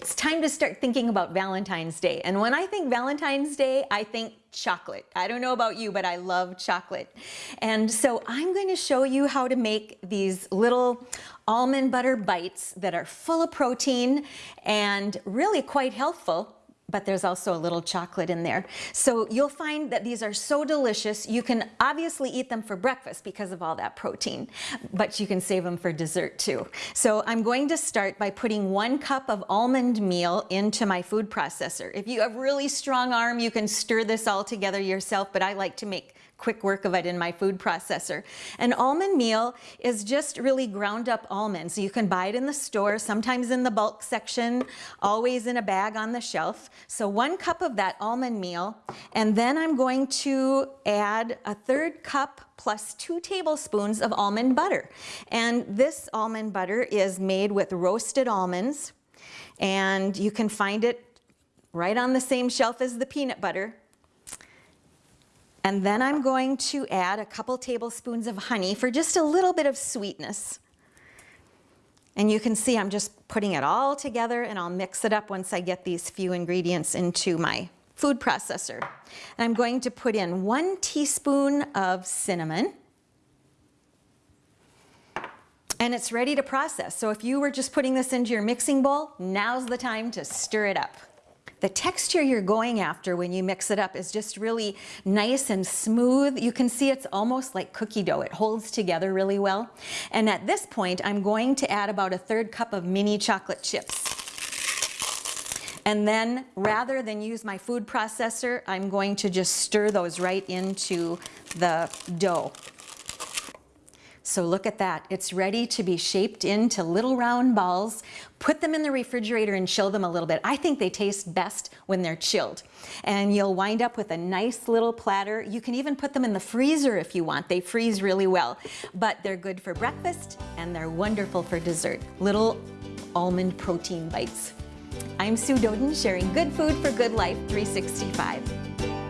It's time to start thinking about Valentine's Day. And when I think Valentine's Day, I think chocolate. I don't know about you, but I love chocolate. And so I'm going to show you how to make these little almond butter bites that are full of protein and really quite healthful but there's also a little chocolate in there. So you'll find that these are so delicious. You can obviously eat them for breakfast because of all that protein, but you can save them for dessert too. So I'm going to start by putting one cup of almond meal into my food processor. If you have really strong arm, you can stir this all together yourself, but I like to make quick work of it in my food processor. An almond meal is just really ground up almonds. You can buy it in the store, sometimes in the bulk section, always in a bag on the shelf. So one cup of that almond meal, and then I'm going to add a third cup plus two tablespoons of almond butter. And this almond butter is made with roasted almonds, and you can find it right on the same shelf as the peanut butter. And then I'm going to add a couple tablespoons of honey for just a little bit of sweetness. And you can see I'm just putting it all together and I'll mix it up once I get these few ingredients into my food processor. And I'm going to put in one teaspoon of cinnamon. And it's ready to process. So if you were just putting this into your mixing bowl, now's the time to stir it up. The texture you're going after when you mix it up is just really nice and smooth. You can see it's almost like cookie dough. It holds together really well. And at this point, I'm going to add about a third cup of mini chocolate chips. And then rather than use my food processor, I'm going to just stir those right into the dough. So look at that. It's ready to be shaped into little round balls. Put them in the refrigerator and chill them a little bit. I think they taste best when they're chilled. And you'll wind up with a nice little platter. You can even put them in the freezer if you want. They freeze really well. But they're good for breakfast and they're wonderful for dessert. Little almond protein bites. I'm Sue Doeden sharing good food for good life 365.